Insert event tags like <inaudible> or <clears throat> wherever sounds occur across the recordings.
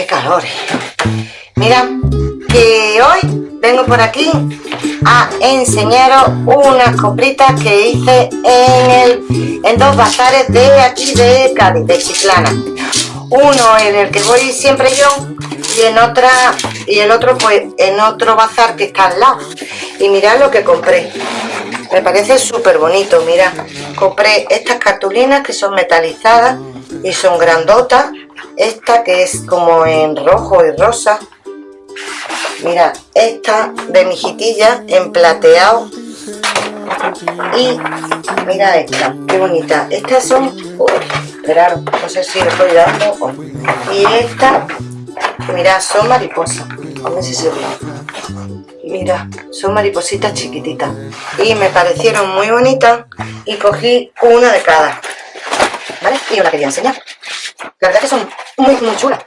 qué calor. Mira, que hoy vengo por aquí a enseñaros unas compritas que hice en, el, en dos bazares de aquí de Cádiz, de Chiclana. Uno en el que voy siempre yo y en otra y el otro pues en otro bazar que está al lado. Y mirad lo que compré. Me parece súper bonito, mira. Compré estas cartulinas que son metalizadas y son grandotas. Esta que es como en rojo y rosa. Mira, esta de mijitilla en plateado. Y mira esta, qué bonita. Estas son... Uy, no sé si estoy dando. Y esta, mira, son mariposas. A ver si se ve. Mira, son maripositas chiquititas. Y me parecieron muy bonitas y cogí una de cada. ¿Vale? Y os la quería enseñar. La verdad que son muy, muy chulas.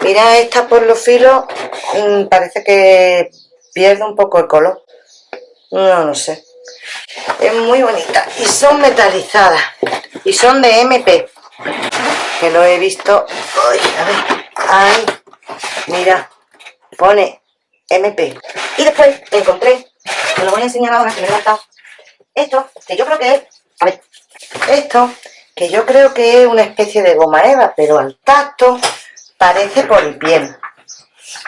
Mira esta por los filos, mm, parece que pierde un poco el color. No, no sé. Es muy bonita. Y son metalizadas. Y son de MP. Que lo he visto. A ver. Ay, mira. Pone MP. Y después encontré, me lo voy a enseñar ahora que me he levantado, esto, que yo creo que es, a ver, esto, que yo creo que es una especie de goma eva, pero al tacto parece piel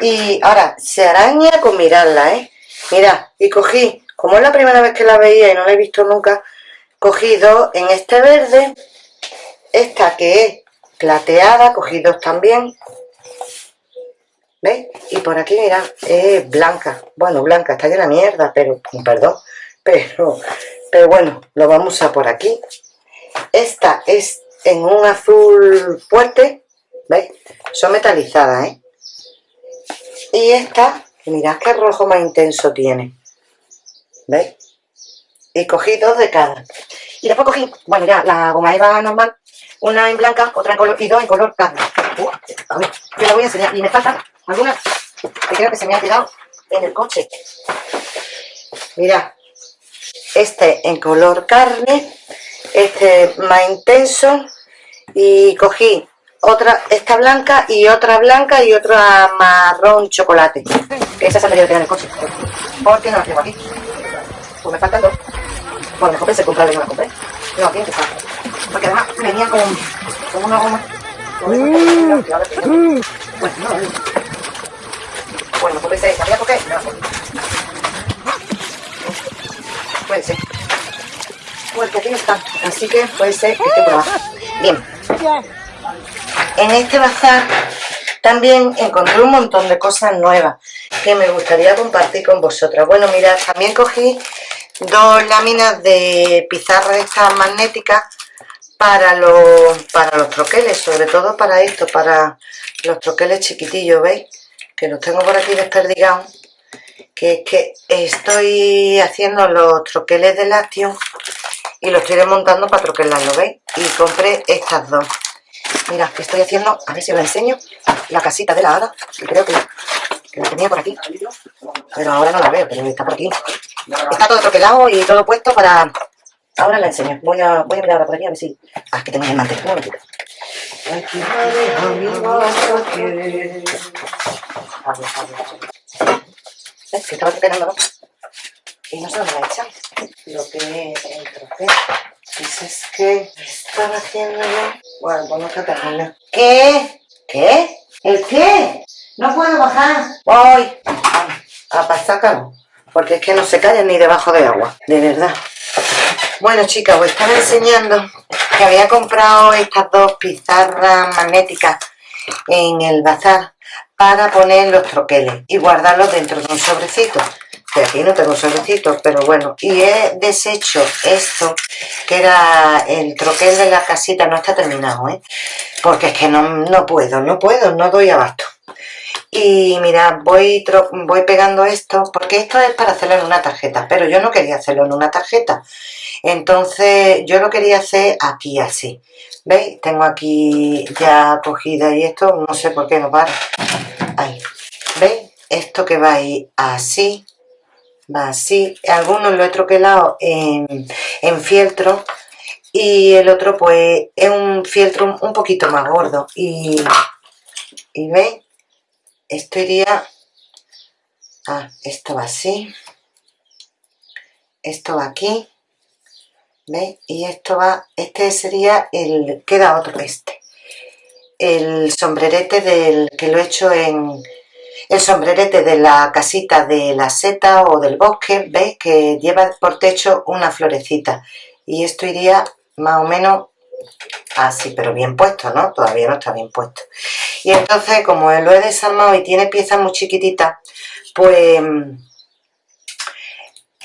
Y ahora, se araña con mirarla, ¿eh? Mira, y cogí, como es la primera vez que la veía y no la he visto nunca, cogí dos en este verde, esta que es plateada, cogí dos también, ¿Veis? Y por aquí, mira, es blanca. Bueno, blanca, está de la mierda, pero, perdón, <laughs> pero, pero bueno, lo vamos a por aquí. Esta es en un azul fuerte, ¿veis? Son metalizadas, ¿eh? Y esta, mirad qué rojo más intenso tiene. ¿Veis? Y cogí dos de cada. Y después cogí, bueno, ya, la goma eva normal, una en blanca, otra en color, y dos en color carne. a ver, yo la voy a enseñar. Y me faltan algunas que creo que se me ha quedado en el coche. Mira, este en color carne, este más intenso y cogí otra, esta blanca y otra blanca y otra marrón chocolate. Que esa se me quedado en el coche. ¿Por qué no la tengo aquí? Pues me faltan dos. Bueno, me compré, comprarla y no la compré. No, tiene que estar. Porque además venía con, con una goma. Mm. Bueno, no, bueno, puede ser esta. Voy a Puede ser. Porque aquí no está. Así que puede ser que esté por. Bien. En este bazar también encontré un montón de cosas nuevas que me gustaría compartir con vosotras. Bueno, mirad, también cogí dos láminas de pizarra estas magnéticas para los, para los troqueles, sobre todo para esto, para los troqueles chiquitillos, ¿veis? que los tengo por aquí desperdigados, que es que estoy haciendo los troqueles de lácteo y los estoy desmontando para troquelarlo, ¿veis? Y compré estas dos. Mira, que estoy haciendo, a ver si os la enseño, la casita de la hada, que creo que, la tenía por aquí. Pero ahora no la veo, pero está por aquí. Está todo troquelado y todo puesto para... Ahora la enseño. Voy a, voy a mirar ahora por aquí a ver si... Ah, que tengo el mantel. Un momentito. ¿Ves? Que estaba esperando, ¿no? Y no sé dónde la echáis. Lo que es el trofeo. Pues es que estaba haciendo. Bueno, pues no terminando. ¿Qué? ¿Qué? ¿El qué? No puedo bajar. Voy. A pasar. Porque es que no se callan ni debajo de agua. De verdad. Bueno, chicas, os estaba enseñando que había comprado estas dos pizarras magnéticas en el bazar para poner los troqueles y guardarlos dentro de un sobrecito aquí no tengo sobrecito, pero bueno y he deshecho esto que era el troquel de la casita no está terminado, ¿eh? porque es que no, no puedo, no puedo, no doy abasto y mira, voy, voy pegando esto, porque esto es para hacerlo en una tarjeta, pero yo no quería hacerlo en una tarjeta. Entonces yo lo quería hacer aquí así. ¿Veis? Tengo aquí ya cogida y esto, no sé por qué no para. Ahí. ¿Veis? Esto que va ahí así, va así. Algunos lo he troquelado en, fieltro y el otro pues es un fieltro un poquito más gordo y y veis esto iría ah, esto va así esto va aquí ¿veis? y esto va este sería el queda otro este el sombrerete del que lo he hecho en el sombrerete de la casita de la seta o del bosque, ¿veis? Que lleva por techo una florecita. Y esto iría más o menos así, pero bien puesto, ¿no? Todavía no está bien puesto. Y entonces, como lo he desarmado y tiene piezas muy chiquititas, pues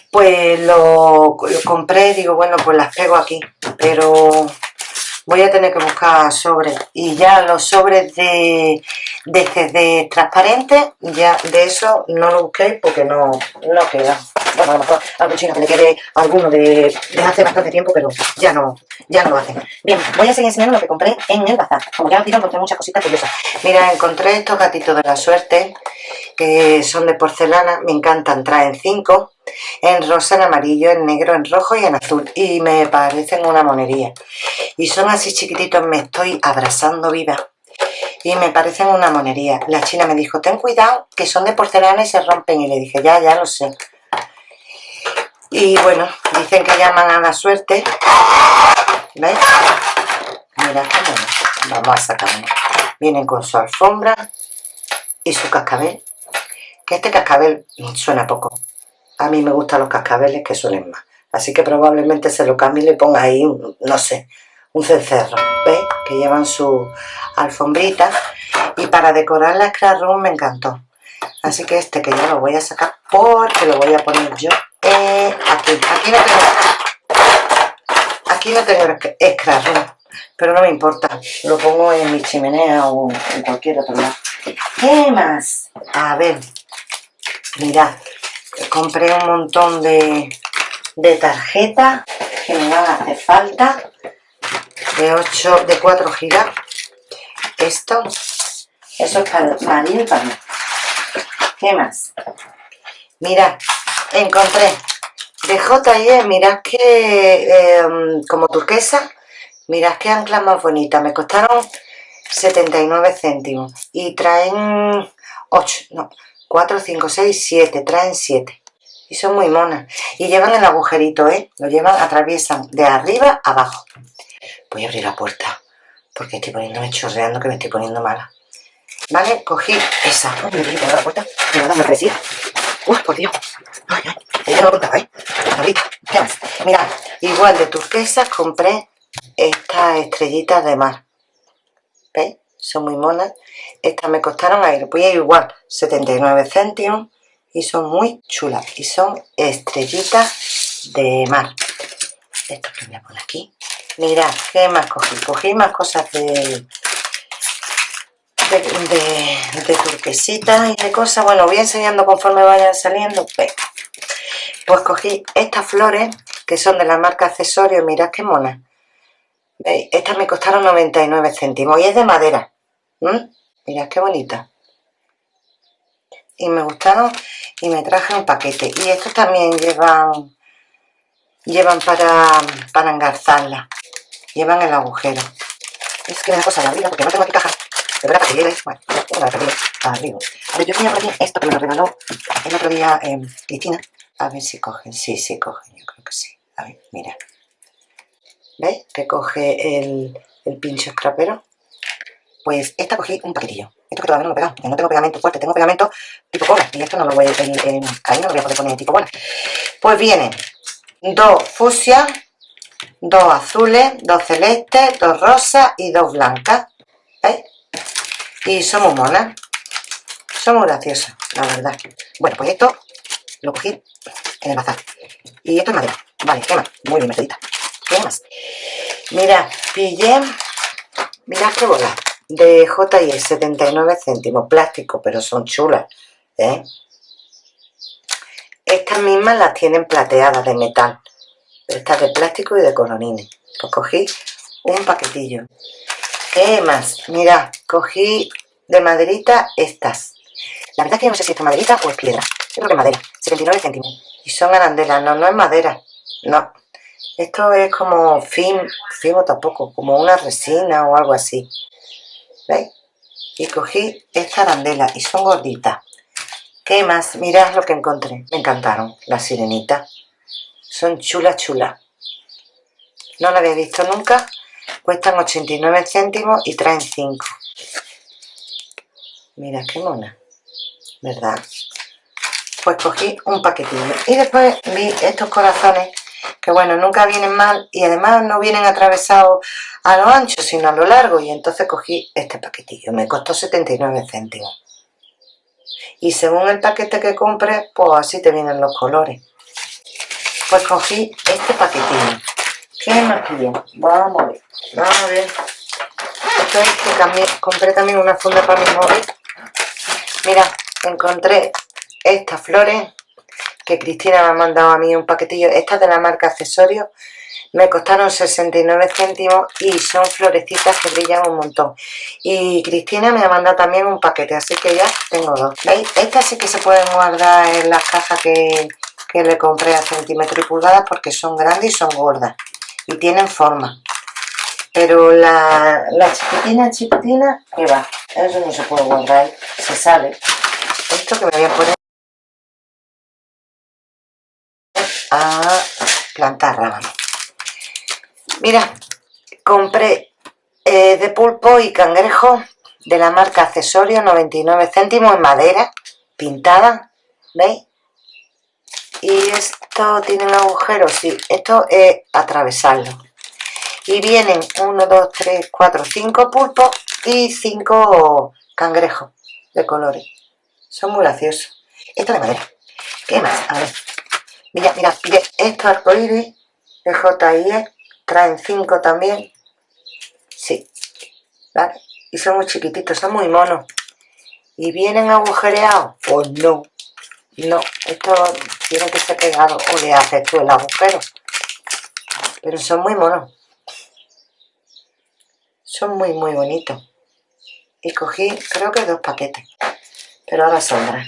pues lo, lo, compré, digo, bueno, pues las pego aquí, pero voy a tener que buscar sobres y ya los sobres de, de CD transparente ya de eso no lo busquéis porque no, no queda. Bueno, a lo mejor algún chino que le quede alguno de, de, hace bastante tiempo pero ya no, ya no lo hacen bien, voy a seguir enseñando lo que compré en el bazar. Como ya os digo, encontré muchas cositas curiosas. Mira, encontré estos gatitos de la suerte que son de porcelana, me encantan, traen cinco en rosa, en amarillo, en negro, en rojo y en azul. Y me parecen una monería y son así chiquititos, me estoy abrazando viva. Y me parecen una monería. La china me dijo, ten cuidado que son de porcelana y se rompen y le dije, ya, ya lo sé y bueno, dicen que llaman a la suerte. ¿veis? mira cómo vamos a sacar vienen con su alfombra y su cascabel. Que este cascabel suena poco. A mí me gustan los cascabeles que suelen más. Así que probablemente se lo cambie y le ponga ahí, no sé, un cencerro. ¿Veis? Que llevan su alfombrita. Y para decorar la room me encantó. Así que este que ya lo voy a sacar porque lo voy a poner yo eh, aquí. Aquí no tengo, aquí no tengo room. Pero no me importa. Lo pongo en mi chimenea o en cualquier otro lado. ¿Qué más? A ver. Mirad compré un montón de, de tarjetas que me van a hacer falta de 8 de 4 gigas. Esto eso es para María y para mí. ¿qué más? mirad, encontré. De J&E, mirad que em, como turquesa mirad qué anclas más bonitas me costaron 79 céntimos y traen 8, no, 4, 5, 6, 7, traen 7 y son muy monas. Y llevan el agujerito, ¿eh? lo llevan, atraviesan de arriba a abajo voy a abrir la puerta porque estoy poniéndome chorreando que me estoy poniendo mala. ¿vale? cogí esa. Me voy a la puerta, me va a dar uy, por Dios. Ay, ay, ya no contaba, ¿eh? ahorita, mirad, igual de turquesas compré estas estrellitas de mar. ¿veis? son muy monas. Estas me costaron ahí, voy a igual 79 céntimos. Y son muy chulas. Y son estrellitas de mar. Esto que voy a poner aquí mirad, ¿qué más cogí? cogí más cosas de de, de, turquesitas y de cosas bueno, voy enseñando conforme vayan saliendo pues cogí estas flores que son de la marca Accesorio mirad qué ¿Veis? Estas me costaron 99 céntimos y es de madera. ¿Mm? Mirad qué bonita. Y me gustaron y me traje un paquete. Y estos también llevan llevan para, para. Llevan el agujero. Es que me da cosa de abrirla porque no tengo aquí caja. De verdad, para que llegues. Bueno, tengo la arriba. A ver, yo tenía por aquí esto que me lo regaló el otro día eh, Cristina. A ver si cogen. Sí, sí cogen. Yo creo que sí. A ver, mira. ¿Veis? Que coge el, el pincho escrapero. Pues esta cogí un paquetillo. Esto que todavía no lo he pegado, porque no tengo pegamento fuerte, tengo pegamento tipo cola. Y esto no lo voy a, ahí no lo voy a poder poner tipo bola. Pues vienen dos fucsia, dos azules, dos celestes, dos rosas y dos blancas. ¿Veis? Y son muy monas. Son muy graciosas, la verdad. Bueno, pues esto lo cogí en el bazar. Y esto es madera. Vale, ¿qué más? Muy bien. ¿Qué más? Mira, pillé... Mira qué bola de J&E 79 céntimos, plástico, pero son chulas, ¿eh? Estas mismas las tienen plateadas de metal, estas de plástico y de colorines. Pues cogí un paquetillo. ¿Qué más? Mira, cogí de maderita estas. La verdad es que yo no sé si es maderita o es piedra. Creo que es madera, 79 céntimos. Y son arandelas, no, no es madera, no. Esto es como fin, fimo tampoco, como una resina o algo así. ¿Veis? y cogí esta arandela y son gorditas ¿qué más? mirad lo que encontré me encantaron las sirenitas son chulas chulas. No la había visto nunca. Cuestan 89 céntimos y traen 5 mira qué mona. ¿verdad? pues cogí un paquetillo. Y después vi estos corazones que bueno, nunca vienen mal y además no vienen atravesados a lo ancho sino a lo largo. Y entonces cogí este paquetillo, me costó 79 céntimos. Y según el paquete que compres pues así te vienen los colores pues cogí este paquetillo ¿qué más pillé? vamos a ver, vamos a ver esto es que también, compré también una funda para mi móvil mira, encontré estas flores que Cristina me ha mandado a mí un paquetillo, estas de la marca Accesorios, me costaron 69 céntimos y son florecitas que brillan un montón. Y Cristina me ha mandado también un paquete, así que ya tengo dos. ¿Veis? Estas sí que se pueden guardar en las cajas que, que le compré a centímetros y pulgadas porque son grandes y son gordas. Y tienen forma. Pero la, chiquitina, chiquitina, ¿qué va? Eso no se puede guardar, se sale. Esto que me voy a poner a plantar rábano. Mira, compré eh, de pulpo y cangrejo de la marca Accesorio, 99 céntimos en madera, pintada, ¿veis? Y esto tiene un agujero, sí, esto es atravesarlo. Y vienen 1, 2, 3, 4, 5 pulpos y 5 cangrejos de colores. Son muy graciosos. Esto de madera. ¿Qué más? A ver. Mira, mira, pide estos arcoíris de JIE, traen 5 también. Sí, ¿vale? Y son muy chiquititos, son muy monos. ¿Y vienen agujereados? Pues no, no, esto tiene que ser pegado o le haces tú el agujero. Pero son muy monos. Son muy, muy bonitos. Y cogí, creo que dos paquetes. Pero ahora saldrá.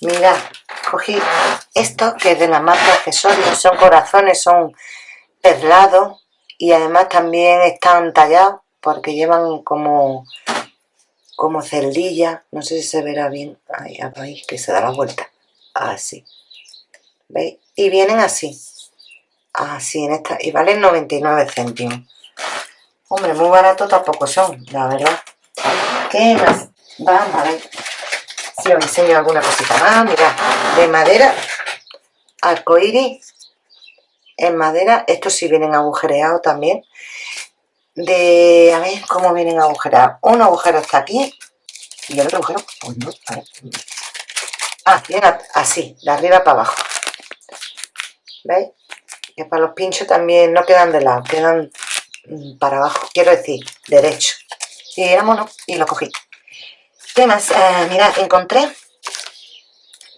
Mirad, cogí esto que es de la marca accesorios, son corazones, son perlados y además también están tallados porque llevan como como no sé si se verá bien, ahí, ahí que se da la vuelta, así, ¿veis? Y vienen así, así en esta, y valen 99 céntimos. Hombre, muy barato tampoco son, la verdad. ¿Qué más? Vamos a ver si os enseño alguna cosita más, mirad, de madera arcoíris en madera, estos sí vienen agujereados también de, a ver cómo vienen agujereados un agujero está aquí y el otro agujero, pues ah, viene así, de arriba para abajo ¿veis? que para los pinchos también no quedan de lado, quedan mm, para abajo, quiero decir, derecho y mono y lo cogí ¿qué más? Eh, mira, encontré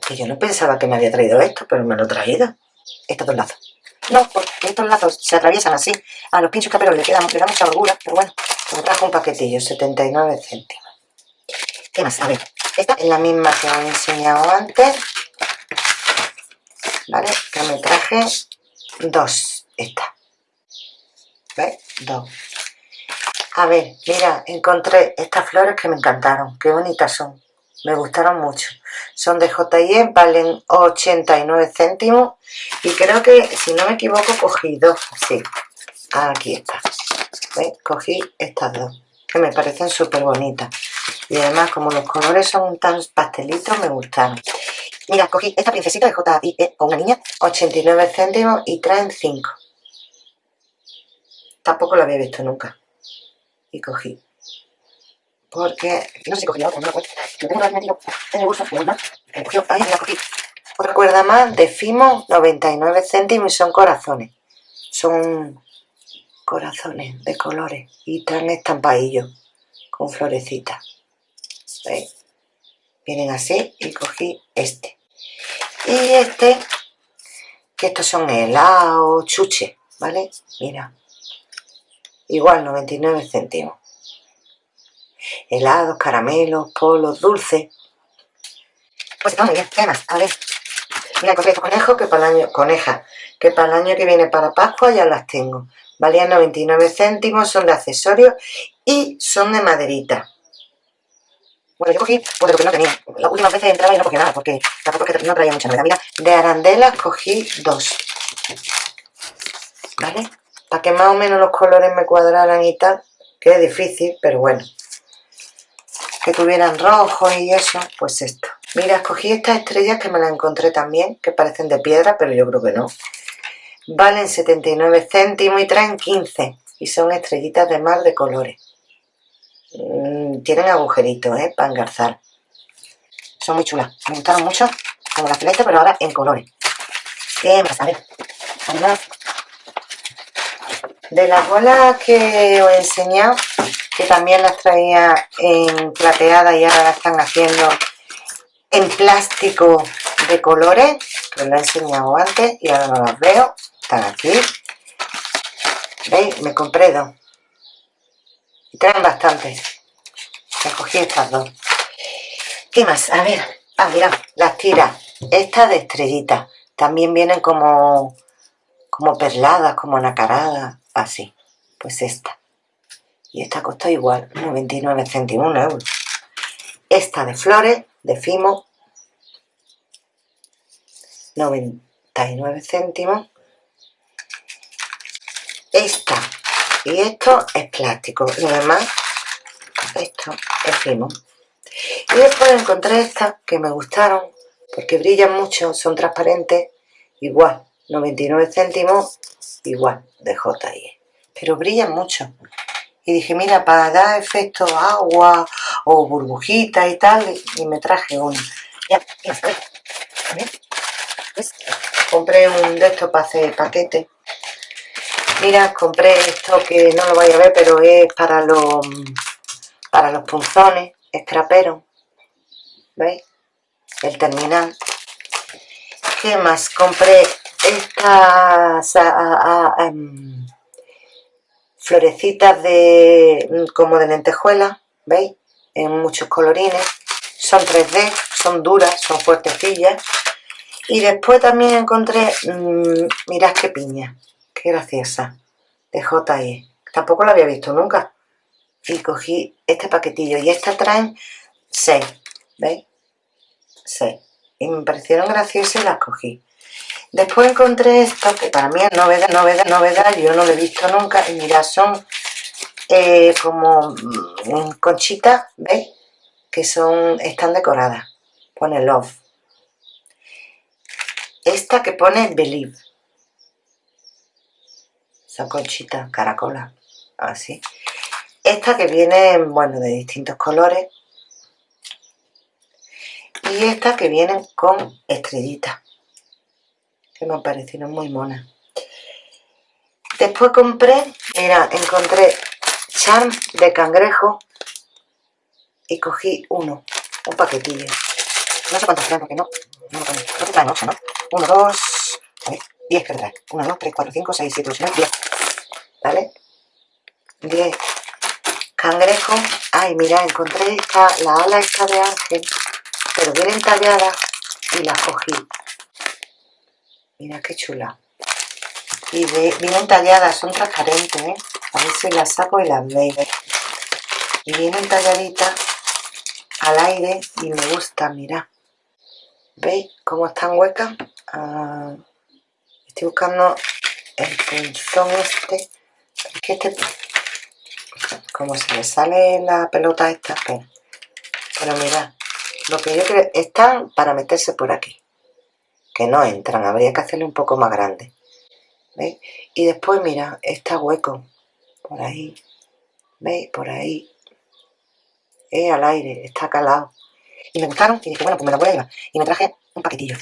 que yo no pensaba que me había traído esto, pero me lo he traído. Estos dos lazos. No, porque estos lazos se atraviesan así. A los pinchos caperos le, queda, le da mucha holgura, pero bueno, me trajo un paquetillo, 79 céntimos. ¿Qué más? A ver, esta es la misma que os he enseñado antes. ¿Vale? Que me traje dos. Esta. ¿Veis? Dos. A ver, mira, encontré estas flores que me encantaron. Qué bonitas son me gustaron mucho son de J&E, valen 89 céntimos y creo que si no me equivoco cogí dos, sí, aquí está ¿Veis? cogí estas dos que me parecen súper bonitas y además como los colores son tan pastelitos me gustaron mira, cogí esta princesita de J&E con una niña 89 céntimos y traen 5 tampoco la había visto nunca y cogí porque no sé si cogí la otra, no me Lo tengo metido en el bolso, mal. Cogió, ahí la cogí. Otra cuerda más de Fimo, 99 céntimos y son corazones. Son corazones de colores y traen estampadillos con florecitas. ¿Veis? Vienen así y cogí este. Y este, que estos son helados, chuche, ¿vale? Mira. Igual, 99 céntimos helados, caramelos, polos, dulces. Pues está muy bien, ¿qué más? A ver, mira, compré estos conejos que para el año, coneja, que para el año que viene para Pascua ya las tengo. Valían 99 céntimos, son de accesorios y son de maderita. Bueno, yo cogí pues lo que no tenía. Las últimas veces entraba y no cogía nada, porque tampoco no traía mucha novedad. Mira, de arandelas cogí dos. ¿Vale? Para que más o menos los colores me cuadraran y tal. Que es difícil, pero bueno. Que tuvieran rojo y eso, pues esto. Mira, escogí estas estrellas que me las encontré también, que parecen de piedra, pero yo creo que no. Valen 79 céntimos y traen 15. Y son estrellitas de mar de colores. Mm, tienen agujeritos, ¿eh? Para engarzar. Son muy chulas. Me gustaron mucho, como las celeste, pero ahora en colores. ¿Qué más? A de las bolas que os he enseñado, que también las traía en plateada y ahora las están haciendo en plástico de colores, que os lo he enseñado antes y ahora no las veo, están aquí. ¿Veis? Me compré dos. Traen bastantes. Me cogí estas dos. ¿Qué más? A ver. Ah, mira, las tiras. Estas de estrellita. También vienen como, como perladas, como nacaradas. Así. Pues esta. Y esta costó igual, 99 céntimos, 1 euro. Esta de flores, de Fimo, 99 céntimos. Esta y esto es plástico. Y además, esto es Fimo. Y después encontré estas que me gustaron porque brillan mucho, son transparentes, igual, 99 céntimos, igual, de JIE. Pero brillan mucho y dije, mira, para dar efecto agua o burbujita y tal, y me traje uno. Ya, ya, a ver. ¿Ves? Compré un de estos para hacer paquete. Mira, compré esto que no lo vais a ver, pero es para los para los punzones, extraperos. ¿Veis? El terminal. ¿Qué más? Compré estas... Em, florecitas de como de lentejuela, ¿veis? En muchos colorines. Son 3D, son duras, son fuertecillas. Y después también encontré, mmm, mirad qué piña, qué graciosa, de J.E. Tampoco la había visto nunca. Y cogí este paquetillo. Y esta traen 6, ¿veis? 6. Y me parecieron graciosas y las cogí. Después encontré esto, que para mí es novedad, novedad, novedad, yo no lo he visto nunca, y mirad, son eh, como mm, conchitas, ¿veis? Que son, están decoradas, pone love. Esta que pone believe. Son conchitas, caracolas, así. Esta que viene, bueno, de distintos colores. Y esta que vienen con estrellitas que me parecieron muy monas. Después compré, mira, encontré charm de cangrejo y cogí uno, un paquetillo. No sé cuántos traen porque no, no, no te traen 8, ¿no? 1, 2, a ver, 10 que trae. 1, 2, 3, 4, 5, 6, 7, 8, 9, 10. ¿Vale? 10 cangrejo. Ay, mira, encontré esta, la ala esta de ángel, pero vienen talladas y las cogí. Mira qué chula. Y vienen talladas, son transparentes, ¿eh? A ver si las saco y las veis. Y vienen talladitas al aire y me gusta, mira. ¿Veis cómo están huecas? Ah, estoy buscando el punzón este. Es que este... Como se le sale la pelota esta, pero, pero mirad. Lo que yo creo... Están para meterse por aquí que no entran, habría que hacerle un poco más grande. ¿Veis? Y después, mira, está hueco, por ahí, ¿veis? Por ahí, es al aire, está calado. Y me gustaron, y dije, bueno, pues me lo voy a llevar. Y me traje un paquetillo.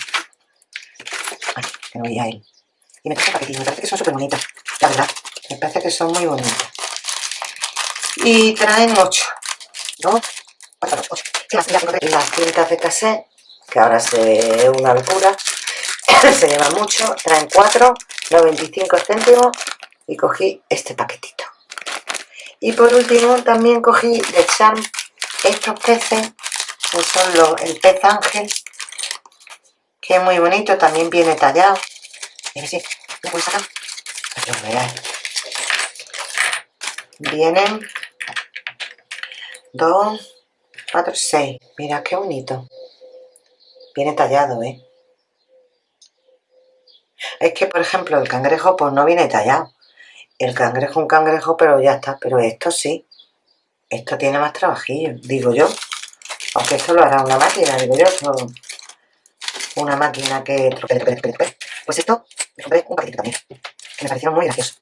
Ay, que no veía él. Y me traje un paquetillo, me parece que son súper bonitas, la verdad. Me parece que son muy bonitas. Y traen 8. ¿No? 4, 8. Las cintas de cassette, que ahora es una locura. <coughs> se lleva mucho, traen 4, 95 céntimos y cogí este paquetito. Y por último también cogí de Charm estos peces, que son los, el pez ángel, que es muy bonito, también viene tallado. Si, ¿lo sacar? Vienen dos, 4, 6. Mira qué bonito. Viene tallado, ¿eh? Es que, por ejemplo, el cangrejo pues no viene tallado. El cangrejo un cangrejo, pero ya está. Pero esto sí. Esto tiene más trabajillo, digo yo. Aunque esto lo hará una máquina, digo yo. una máquina que... Pues esto, me compré un paquetito también. Que me parecieron muy graciosos.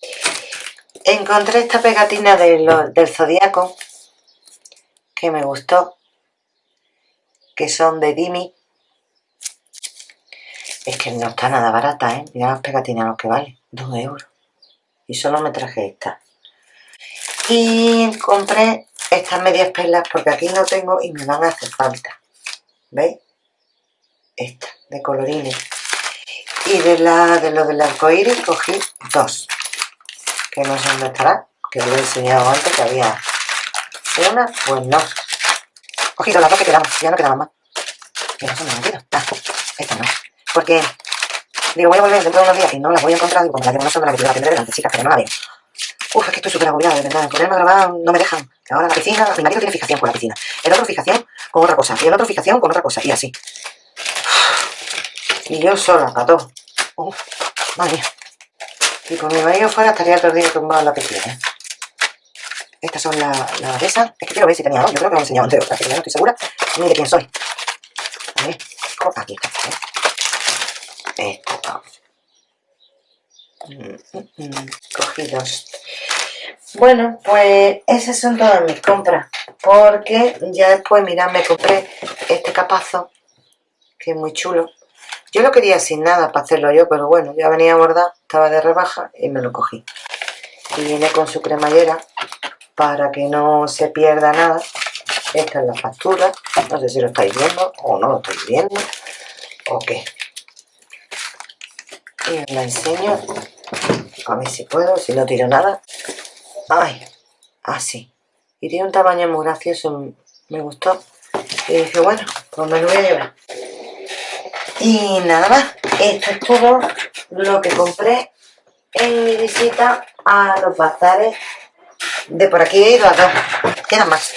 Encontré esta pegatina del zodiaco que me gustó. Que son de Dimi. Es que no está nada barata, ¿eh? Mira las pegatinas lo que vale. Dos euros. Y solo me traje esta. Y compré estas medias perlas porque aquí no tengo y me van a hacer falta. ¿Veis? Esta, de colorines. Y de, la, de lo del arcoíris cogí dos. Que no sé dónde estará. Que os lo he enseñado antes que había una. Pues no. Cogí las dos que quedamos. Ya no quedaban más. Que no son Ah, esta no. Porque digo, voy a volver dentro de unos días y no las voy a encontrar. Digo, como la que no son de la que la tendré delante, chicas, pero no la veo. Uf, es que estoy súper agobiada, de verdad. Ponerme a grabar no me dejan. Ahora la piscina, mi marido tiene fijación con la piscina. El otro fijación con otra cosa. Y el otro fijación con otra cosa. Y así. Y yo sola, para todo. Uf, madre. Y con mi marido fuera estaría todo el día tumbado en la piscina. Estas son las la de esas. Es que quiero ver si tenía dos. Yo creo que lo he enseñado antes, pero no estoy segura ni de quién soy. A ver, aquí está. ¿eh? Esto. Mm, mm, mm. Cogidos. Bueno, pues esas son todas mis compras. Porque ya después, mirad, me compré este capazo, que es muy chulo. Yo lo quería sin nada para hacerlo yo, pero bueno, ya venía a bordar, estaba de rebaja y me lo cogí. Y viene con su cremallera para que no se pierda nada. Esta es la factura, no sé si lo estáis viendo o no lo estáis viendo, o qué. Y os la enseño, a ver si puedo, si no tiro nada. Ay, así. y tiene un tamaño muy gracioso, me gustó. Y dije, bueno, pues me lo voy a llevar. Y nada más, esto es todo lo que compré en mi visita a los bazares de por aquí he ido a dos. Quedan más.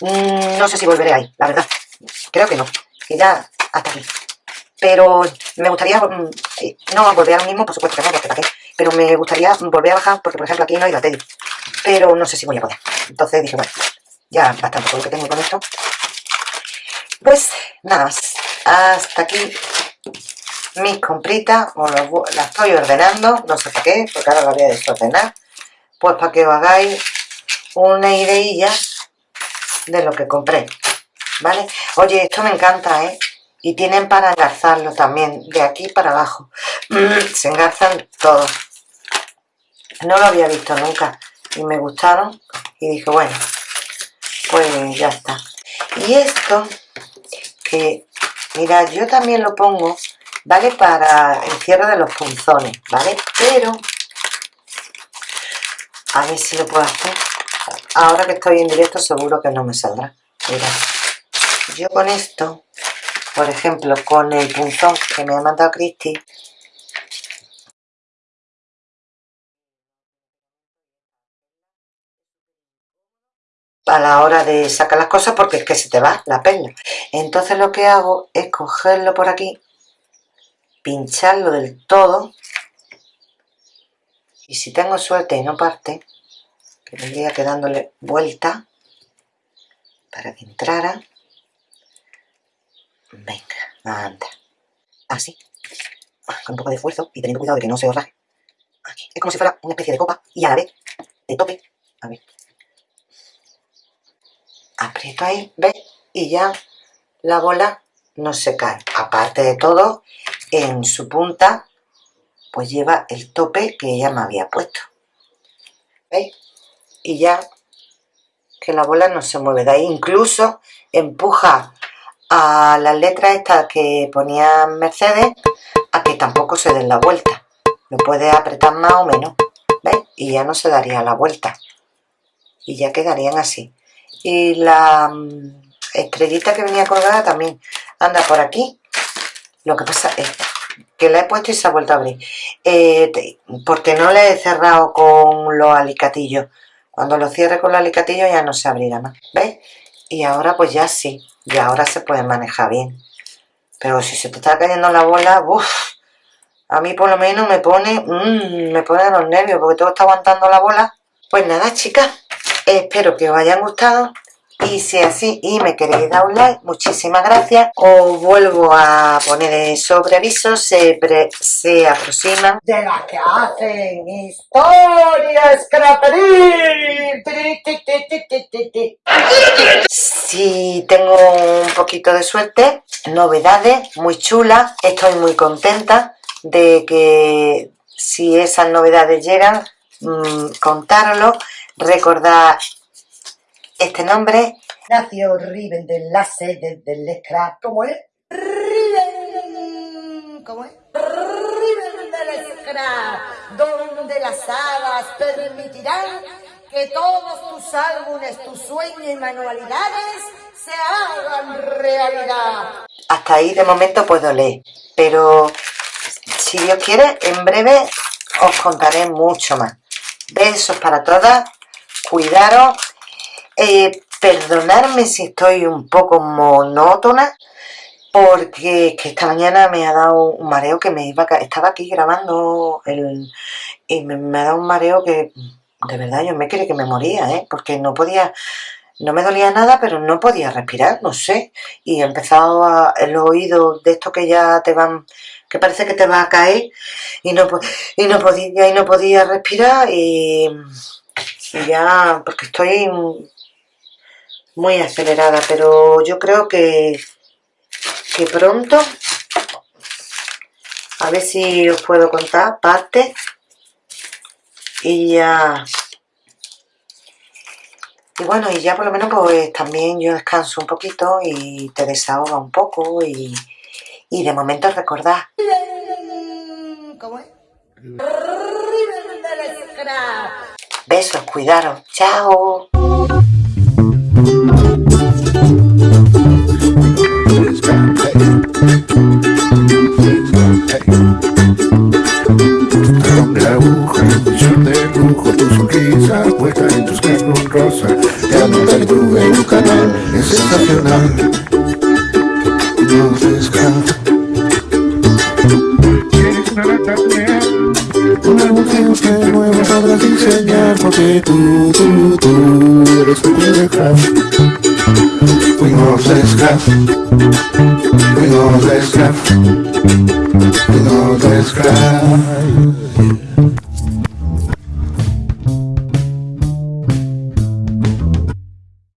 Mm, no sé si volveré ahí, la verdad. Creo que no. Que ya hasta aquí. Pero me gustaría, mm, no volver al mismo, por supuesto que no, porque para qué. Pero me gustaría volver a bajar, porque por ejemplo aquí no hay la tele pero no sé si voy a poder. Entonces dije, bueno, ya bastante con lo que tengo con esto. Pues nada más, hasta aquí mis compritas, las estoy ordenando, no sé para qué, porque ahora las voy a desordenar, pues para que os hagáis una ideilla de lo que compré, ¿vale? Oye, esto me encanta, ¿eh? Y tienen para engarzarlo también, de aquí para abajo. <clears throat> Se engarzan todos. No lo había visto nunca y me gustaron y dije bueno pues ya está y esto que mira yo también lo pongo vale para el cierre de los punzones vale pero a ver si lo puedo hacer. Ahora que estoy en directo seguro que no me saldrá. Mira yo con esto por ejemplo con el punzón que me ha mandado Cristi a la hora de sacar las cosas porque es que se te va la perla. Entonces lo que hago es cogerlo por aquí, pincharlo del todo y si tengo suerte y no parte, que tendría que dándole vuelta para que entrara. Venga, anda. Así. Con un poco de esfuerzo y teniendo cuidado de que no se os. Es como si fuera una especie de copa y a la vez de tope. A ver, aprieto ahí, ¿ves? Y ya la bola no se cae. Aparte de todo, en su punta, pues lleva el tope que ella me había puesto. ¿Veis? Y ya que la bola no se mueve. De ahí incluso empuja a las letras estas que ponía Mercedes a que tampoco se den la vuelta. Lo puede apretar más o menos. ¿Veis? Y ya no se daría la vuelta. Y ya quedarían así y la mm, estrellita que venía colgada también anda por aquí lo que pasa es que la he puesto y se ha vuelto a abrir eh, porque no le he cerrado con los alicatillos cuando lo cierre con los alicatillos ya no se abrirá más ¿veis? y ahora pues ya sí, y ahora se puede manejar bien. Pero si se te está cayendo la bola, uff, a mí por lo menos me pone, mmm, me pone los nervios porque todo está aguantando la bola. Pues nada, chicas, espero que os hayan gustado. Y si es así y me queréis dar un like, muchísimas gracias. Os vuelvo a poner sobre aviso, se, se aproximan de las que hacen historias Si tengo un poquito de suerte, novedades muy chulas, estoy muy contenta de que si esas novedades llegan, mmm, contároslo, recordad este nombre nació Riven del Lace del Scrap. ¿Cómo es? Riven. ¿Cómo es? Riven del Scrap, donde las hadas permitirán que todos tus álbumes, tus sueños y manualidades se hagan realidad. Hasta ahí de momento puedo leer, pero si Dios quiere, en breve os contaré mucho más. Besos para todas, cuidaros eh, perdonarme si estoy un poco monótona, porque que esta mañana me ha dado un mareo que me iba a... Estaba aquí grabando el, y me, ha dado un mareo que de verdad yo me creí que me moría, ¿eh? porque no podía... No me dolía nada, pero no podía respirar, no sé. Y he empezado a, el oído de esto que ya te van, que parece que te va a caer, y no, y no podía, y no podía respirar, y, y ya, porque estoy muy acelerada, pero yo creo que, que pronto, a ver si os puedo contar parte y ya y bueno, y ya por lo menos pues también yo descanso un poquito y te desahoga un poco y, y de momento recordad. ¿Cómo es? Besos, cuidaros, chao. Thank you.